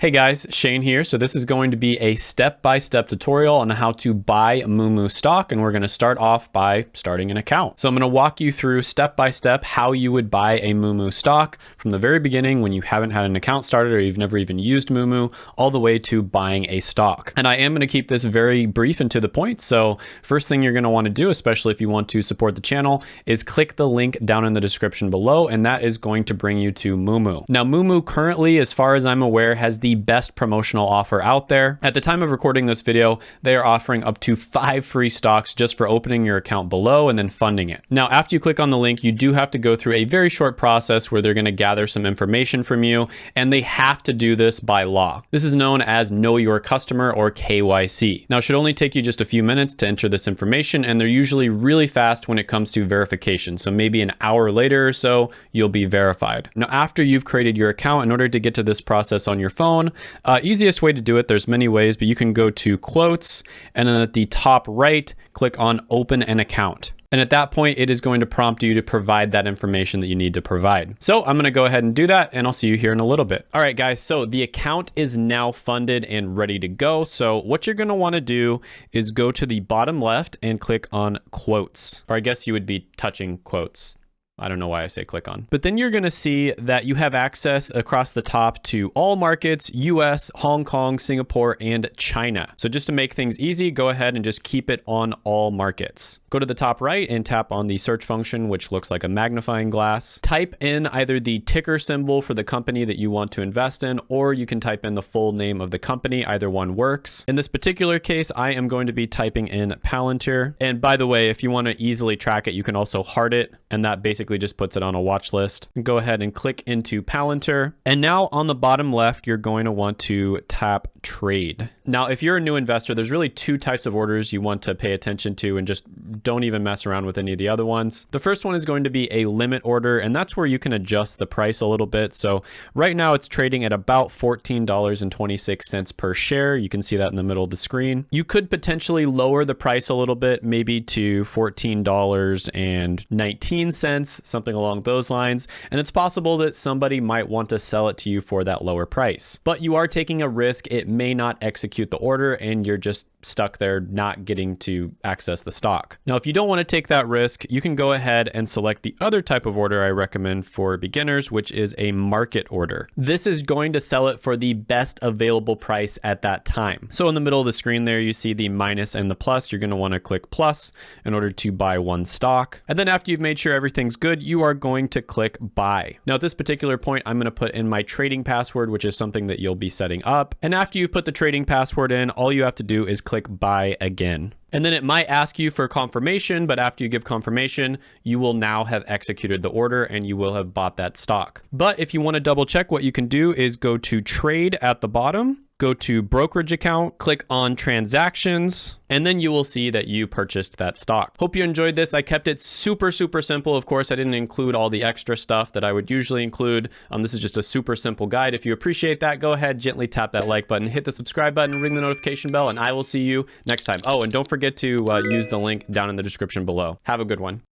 Hey guys, Shane here. So this is going to be a step-by-step tutorial on how to buy Moomoo stock. And we're going to start off by starting an account. So I'm going to walk you through step-by-step how you would buy a Moomoo stock from the very beginning when you haven't had an account started or you've never even used Moomoo all the way to buying a stock. And I am going to keep this very brief and to the point. So first thing you're going to want to do, especially if you want to support the channel, is click the link down in the description below. And that is going to bring you to Moomoo. Now Moomoo currently, as far as I'm aware, has the the best promotional offer out there. At the time of recording this video, they are offering up to five free stocks just for opening your account below and then funding it. Now, after you click on the link, you do have to go through a very short process where they're gonna gather some information from you, and they have to do this by law. This is known as Know Your Customer or KYC. Now, it should only take you just a few minutes to enter this information, and they're usually really fast when it comes to verification. So maybe an hour later or so, you'll be verified. Now, after you've created your account, in order to get to this process on your phone, phone. Uh, easiest way to do it, there's many ways, but you can go to quotes and then at the top right, click on open an account. And at that point, it is going to prompt you to provide that information that you need to provide. So I'm gonna go ahead and do that and I'll see you here in a little bit. All right, guys, so the account is now funded and ready to go. So what you're gonna wanna do is go to the bottom left and click on quotes, or I guess you would be touching quotes. I don't know why I say click on. But then you're going to see that you have access across the top to all markets, US, Hong Kong, Singapore, and China. So just to make things easy, go ahead and just keep it on all markets. Go to the top right and tap on the search function, which looks like a magnifying glass. Type in either the ticker symbol for the company that you want to invest in, or you can type in the full name of the company. Either one works. In this particular case, I am going to be typing in Palantir. And by the way, if you want to easily track it, you can also heart it, and that basically basically just puts it on a watch list. Go ahead and click into Palantir. And now on the bottom left, you're going to want to tap trade. Now, if you're a new investor, there's really two types of orders you want to pay attention to and just don't even mess around with any of the other ones. The first one is going to be a limit order, and that's where you can adjust the price a little bit. So right now it's trading at about $14.26 per share. You can see that in the middle of the screen. You could potentially lower the price a little bit, maybe to $14.19 something along those lines. And it's possible that somebody might want to sell it to you for that lower price. But you are taking a risk. It may not execute the order and you're just stuck there not getting to access the stock. Now, if you don't want to take that risk, you can go ahead and select the other type of order I recommend for beginners, which is a market order. This is going to sell it for the best available price at that time. So in the middle of the screen there, you see the minus and the plus. You're going to want to click plus in order to buy one stock. And then after you've made sure everything's good, you are going to click buy. Now at this particular point, I'm going to put in my trading password, which is something that you'll be setting up. And after you've put the trading password in, all you have to do is click buy again. And then it might ask you for confirmation, but after you give confirmation, you will now have executed the order and you will have bought that stock. But if you want to double check, what you can do is go to trade at the bottom go to brokerage account, click on transactions, and then you will see that you purchased that stock. Hope you enjoyed this. I kept it super, super simple. Of course, I didn't include all the extra stuff that I would usually include. Um, this is just a super simple guide. If you appreciate that, go ahead, gently tap that like button, hit the subscribe button, ring the notification bell, and I will see you next time. Oh, and don't forget to uh, use the link down in the description below. Have a good one.